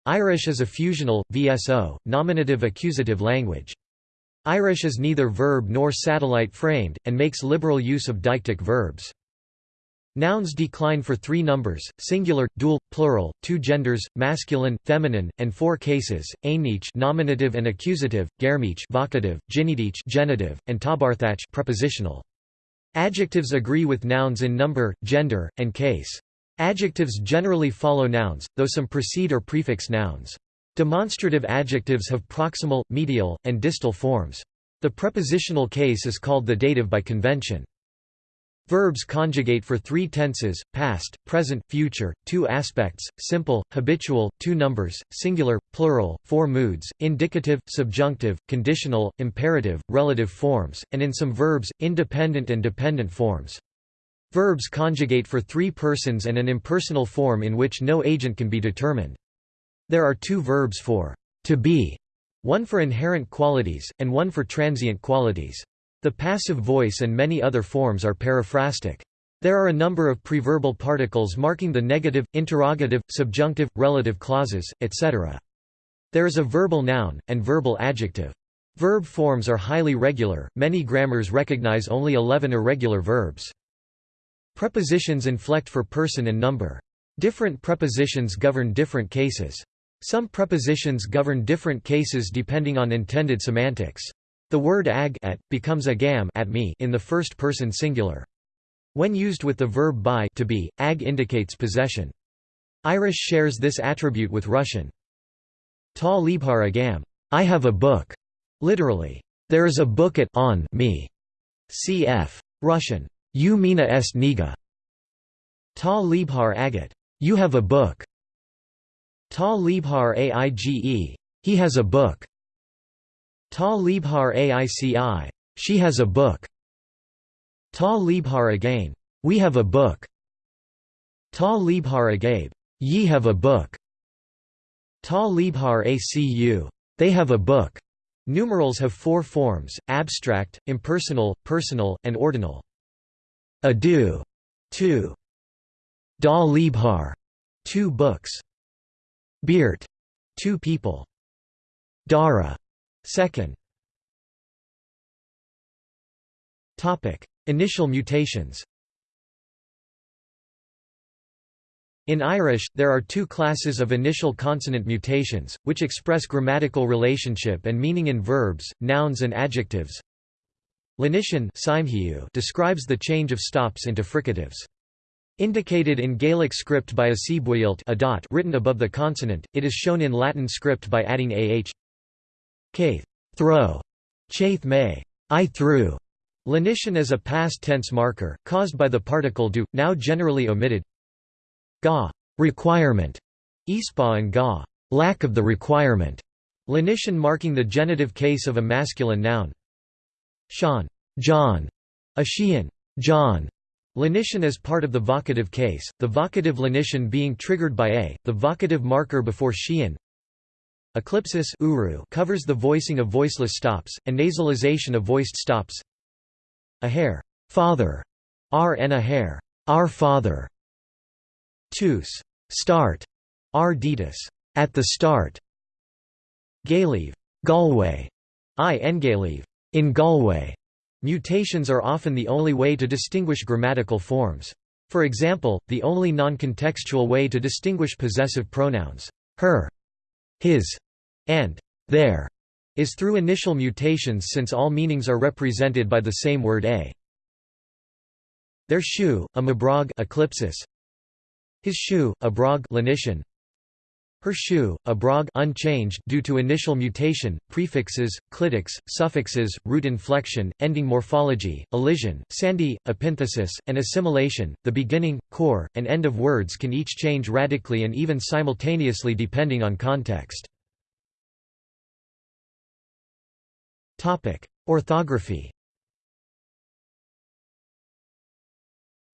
Irish is a fusional, VSO, nominative-accusative language. Irish is neither verb nor satellite framed, and makes liberal use of deictic verbs. Nouns decline for three numbers, singular, dual, plural, two genders, masculine, feminine, and four cases, ainmneach nominative and accusative, gairmeach vocative, ginideach genitive, and tabharthach prepositional. Adjectives agree with nouns in number, gender, and case. Adjectives generally follow nouns, though some precede or prefix nouns. Demonstrative adjectives have proximal, medial, and distal forms. The prepositional case is called the dative by convention. Verbs conjugate for three tenses, past, present, future, two aspects, simple, habitual, two numbers, singular, plural, four moods, indicative, subjunctive, conditional, imperative, relative forms, and in some verbs, independent and dependent forms. Verbs conjugate for three persons and an impersonal form in which no agent can be determined. There are two verbs for to be, one for inherent qualities, and one for transient qualities. The passive voice and many other forms are periphrastic. There are a number of preverbal particles marking the negative, interrogative, subjunctive, relative clauses, etc. There is a verbal noun, and verbal adjective. Verb forms are highly regular, many grammars recognize only 11 irregular verbs. Prepositions inflect for person and number. Different prepositions govern different cases. Some prepositions govern different cases depending on intended semantics. The word ag at, becomes agam at me in the first person singular. When used with the verb by to be, ag indicates possession. Irish shares this attribute with Russian. Ta libhar agam, I have a book. Literally, there is a book at on me. Cf. Russian. You mina est niga. Ta libhar agat. You have a book. Ta libhar aige. He has a book. Ta libhar aici. She has a book. Ta libhar again. We have a book. Ta libhar agabe. Ye have a book. Ta libhar acu. They have a book. Numerals have four forms, abstract, impersonal, personal, and ordinal. Adu, two. Da Liebhar, two books. Beert, two people. Dara, second. Topic: Initial mutations. In Irish, there are two classes of initial consonant mutations, which express grammatical relationship and meaning in verbs, nouns and adjectives. Lenition describes the change of stops into fricatives. Indicated in Gaelic script by a dot written above the consonant, it is shown in Latin script by adding ah. Caith, throw, chaith may, I threw. Lenition is a past tense marker, caused by the particle do, now generally omitted. Ga, requirement, ispa and ga, lack of the requirement. Lenition marking the genitive case of a masculine noun. Sean, John, a Sheehan, John. Lenition is part of the vocative case, the vocative lenition being triggered by a, the vocative marker before Sheehan. Eclipsis uru covers the voicing of voiceless stops, and nasalization of voiced stops. A hair, father, r and a hair, our father. Tus, start, r ditus, at the start. Galeave, Galway, i engaleave, in Galway, mutations are often the only way to distinguish grammatical forms. For example, the only non-contextual way to distinguish possessive pronouns, her, his, and their, is through initial mutations since all meanings are represented by the same word a. Their shoe, a mabrog eclipsis. His shoe, a brog lenition, her shoe, a brog unchanged due to initial mutation, prefixes, clitics, suffixes, root inflection, ending morphology, elision, sandhi, epenthesis, and assimilation. The beginning, core, and end of words can each change radically and even simultaneously depending on context. Topic: Orthography.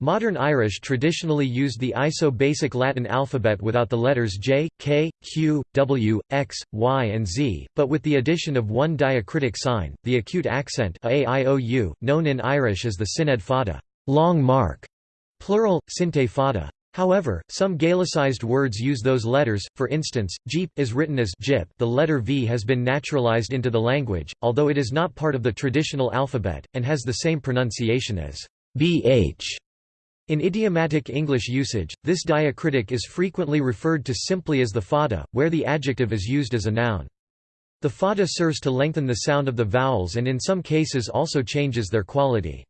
Modern Irish traditionally used the Iso-Basic Latin alphabet without the letters J, K, Q, W, X, Y and Z, but with the addition of one diacritic sign, the acute accent -a known in Irish as the síneadh fada long mark", plural, sínte fada. However, some Gaelicized words use those letters, for instance, Jeep, is written as Jip the letter V has been naturalized into the language, although it is not part of the traditional alphabet, and has the same pronunciation as BH. In idiomatic English usage, this diacritic is frequently referred to simply as the fada, where the adjective is used as a noun. The fada serves to lengthen the sound of the vowels and in some cases also changes their quality.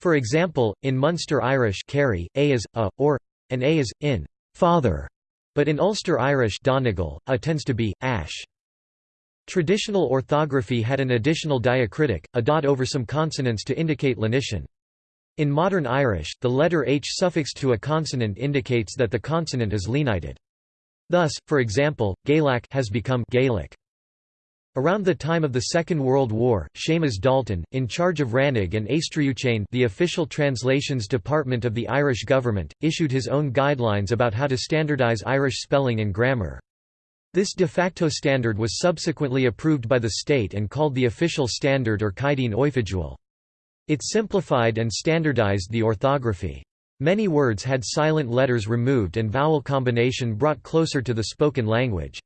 For example, in Munster Irish carry, a is a, or, and a is, in, father, but in Ulster Irish Donegal, a tends to be, ash. Traditional orthography had an additional diacritic, a dot over some consonants to indicate lenition. In modern Irish, the letter h suffixed to a consonant indicates that the consonant is lenited. Thus, for example, Gaelic has become Gaelic. Around the time of the Second World War, Seamus Dalton, in charge of Rannóg and Aistriúchain the official translations department of the Irish government, issued his own guidelines about how to standardise Irish spelling and grammar. This de facto standard was subsequently approved by the state and called the official standard or Caighdeán Oifigiúil. It simplified and standardized the orthography. Many words had silent letters removed and vowel combination brought closer to the spoken language.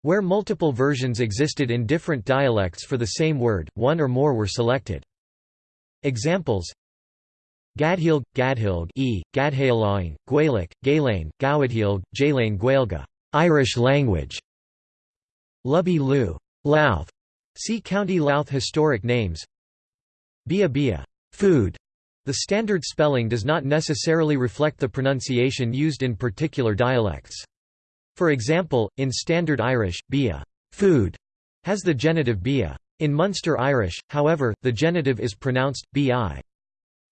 Where multiple versions existed in different dialects for the same word, one or more were selected. Examples Gadhilg, Gadhilg e, Gadhaelaing, Gaelic, Gaelane, Gawadhilg, Jalane Gaelga Irish language. Lubby Lu Louth. See County Louth historic names. Bia Bia food. The standard spelling does not necessarily reflect the pronunciation used in particular dialects. For example, in Standard Irish, bia food has the genitive bia. In Munster Irish, however, the genitive is pronounced bi.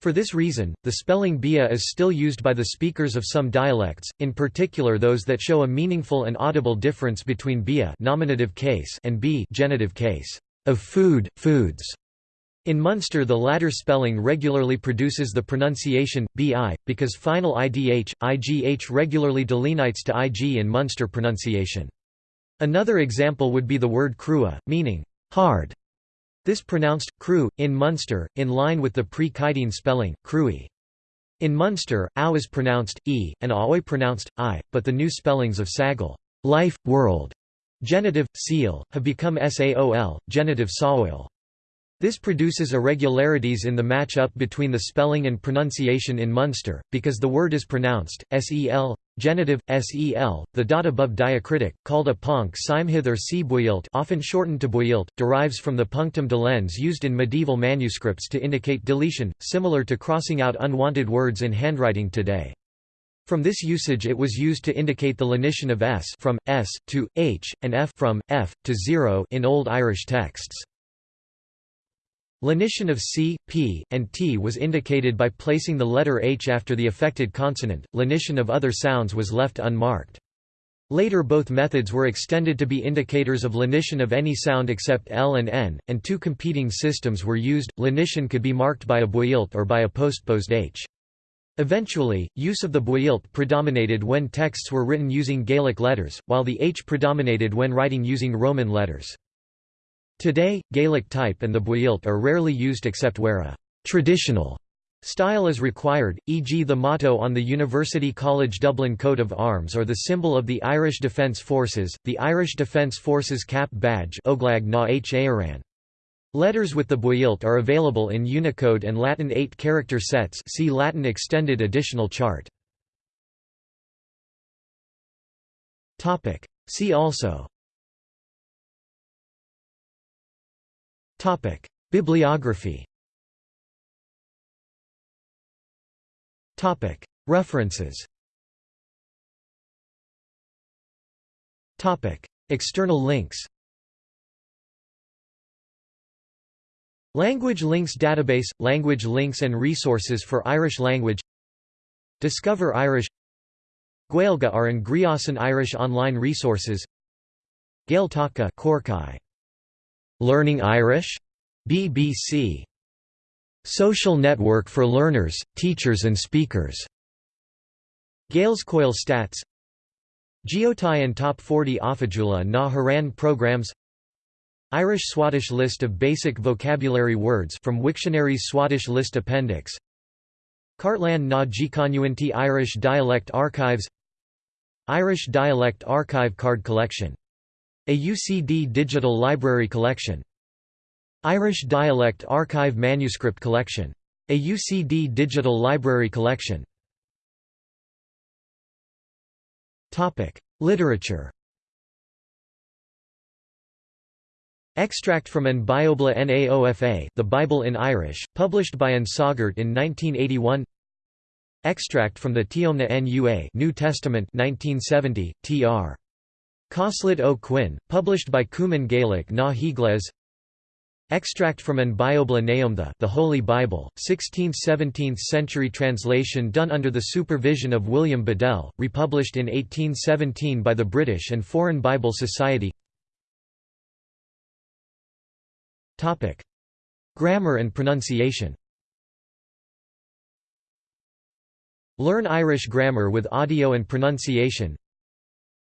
For this reason, the spelling bia is still used by the speakers of some dialects, in particular those that show a meaningful and audible difference between bia nominative case and b genitive case of food, foods. In Munster the latter spelling regularly produces the pronunciation, bi, because final idh, igh regularly delineates to ig in Munster pronunciation. Another example would be the word crua, meaning, hard. This pronounced, cru, in Munster, in line with the pre-Caighdeán spelling, crui. In Munster, ow is pronounced, e, and aoi pronounced, i, but the new spellings of sagal life, world, genitive, seal, have become saol, genitive saoil. This produces irregularities in the match-up between the spelling and pronunciation in Munster, because the word is pronounced, sel, genitive, sel, the dot above diacritic, called a ponc séimhithe or c often shortened to buailte, derives from the punctum delens used in medieval manuscripts to indicate deletion, similar to crossing out unwanted words in handwriting today. From this usage it was used to indicate the lenition of s from, s, to, h, and f from, f, to 0 in Old Irish texts. Lenition of c, p, and t was indicated by placing the letter h after the affected consonant, lenition of other sounds was left unmarked. Later both methods were extended to be indicators of lenition of any sound except L and N, and two competing systems were used, lenition could be marked by a buailte or by a postposed h. Eventually, use of the buailte predominated when texts were written using Gaelic letters, while the h predominated when writing using Roman letters. Today, Gaelic type and the buailte are rarely used except where a «traditional» style is required, e.g. the motto on the University College Dublin coat of arms or the symbol of the Irish Defence Forces, the Irish Defence Forces cap badge Oglag na H. Letters with the buailte are available in Unicode and Latin 8-character sets see Latin extended additional chart. See also Bibliography. Topic: References. Topic: External links. Language Links Database – Language links and resources for Irish language. Discover Irish. Gaeilge are in Griasan Irish online resources. Gaeltacha Corkai Learning Irish? BBC. Social Network for Learners, Teachers and Speakers. Gaelscoil Stats Geotai and Top 40 Offigiúla na hÉireann Programs Irish Swadesh List of Basic Vocabulary Words from Wiktionary's Swadesh List Appendix Cartlan na Gconúintí Irish Dialect Archives Irish Dialect Archive Card Collection a UCD digital library collection. Irish Dialect Archive Manuscript Collection. A UCD digital library collection. Literature Extract from An Biobla Naofa The Bible in Irish, published by An Sagart in 1981 Extract from the Tiomna Nua New Testament 1970, tr. Cosslett Ó Cuinn, published by Cumann Gaelic na Higles. Extract from An Biobla Naomtha The Holy Bible, 16th–17th century translation done under the supervision of William Bedell, republished in 1817 by the British and Foreign Bible Society. Grammar and pronunciation. Learn Irish grammar with audio and pronunciation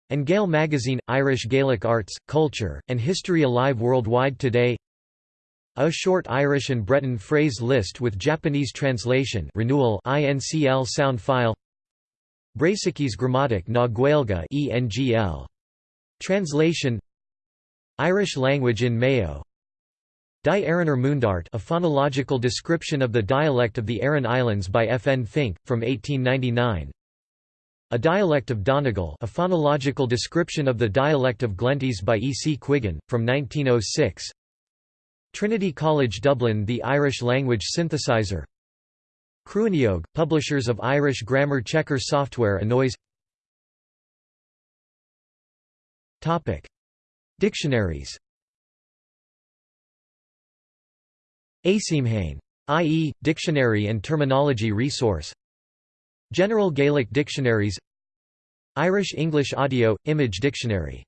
and Gael magazine – Irish Gaelic arts, culture, and history alive worldwide today A short Irish and Breton phrase list with Japanese translation renewal INCL sound file Brasikis Grammatic na Gaelga ENGL. Translation Irish language in Mayo Die Araner Mundart a phonological description of the dialect of the Aran Islands by F. N. Finck, from 1899 A dialect of Donegal a phonological description of the dialect of Glenties by E. C. Quiggin, from 1906 Trinity College Dublin The Irish Language Synthesizer Cruaineog, publishers of Irish grammar checker software Annoys Dictionaries Asimhain. I.E., Dictionary and Terminology Resource General Gaelic Dictionaries Irish English Audio – Image Dictionary